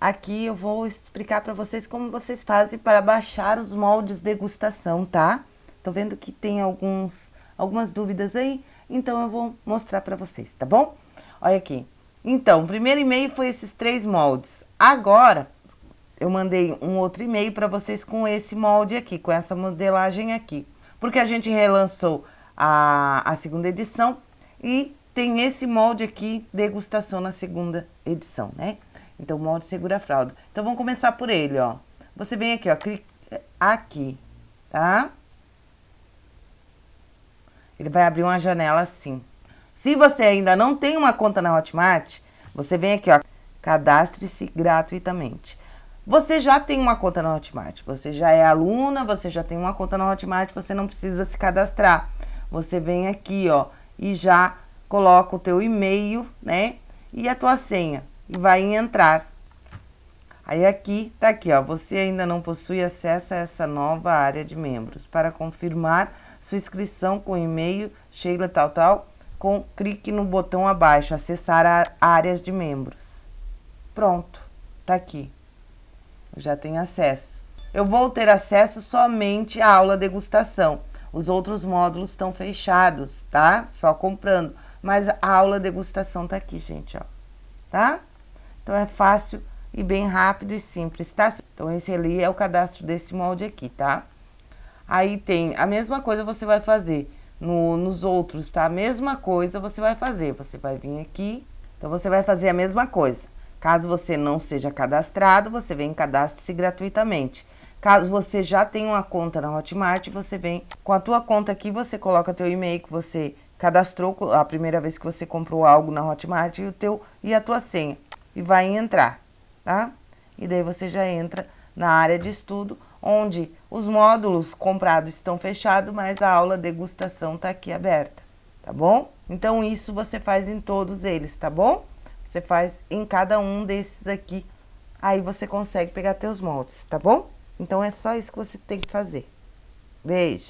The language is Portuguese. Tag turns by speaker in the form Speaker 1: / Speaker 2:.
Speaker 1: aqui eu vou explicar para vocês como vocês fazem para baixar os moldes degustação, tá? Tô vendo que tem alguns, algumas dúvidas aí, então eu vou mostrar para vocês, tá bom? Olha aqui. Então, o primeiro e-mail foi esses três moldes. Agora, eu mandei um outro e-mail para vocês com esse molde aqui, com essa modelagem aqui. Porque a gente relançou a, a segunda edição e tem esse molde aqui, degustação na segunda edição, né? Então, molde segura fralda. Então, vamos começar por ele, ó. Você vem aqui, ó, clica aqui, tá? Ele vai abrir uma janela assim. Se você ainda não tem uma conta na Hotmart, você vem aqui, ó, cadastre-se gratuitamente. Você já tem uma conta na Hotmart, você já é aluna, você já tem uma conta na Hotmart, você não precisa se cadastrar. Você vem aqui, ó, e já coloca o teu e-mail, né, e a tua senha, vai em entrar. Aí aqui, tá aqui, ó, você ainda não possui acesso a essa nova área de membros. Para confirmar sua inscrição com e-mail, Sheila tal tal, com clique no botão abaixo, acessar a áreas de membros. Pronto, tá aqui já tem acesso. Eu vou ter acesso somente à aula degustação. Os outros módulos estão fechados, tá? Só comprando. Mas a aula degustação tá aqui, gente, ó. Tá? Então, é fácil e bem rápido e simples, tá? Então, esse ali é o cadastro desse molde aqui, tá? Aí tem a mesma coisa você vai fazer no, nos outros, tá? A mesma coisa você vai fazer. Você vai vir aqui, então você vai fazer a mesma coisa. Caso você não seja cadastrado, você vem cadastre-se gratuitamente. Caso você já tenha uma conta na Hotmart, você vem com a tua conta aqui, você coloca teu e-mail que você cadastrou a primeira vez que você comprou algo na Hotmart e o teu e a tua senha e vai entrar, tá? E daí você já entra na área de estudo, onde os módulos comprados estão fechados, mas a aula degustação está aqui aberta, tá bom? Então isso você faz em todos eles, tá bom? Você faz em cada um desses aqui, aí você consegue pegar teus moldes, tá bom? Então, é só isso que você tem que fazer. Beijo!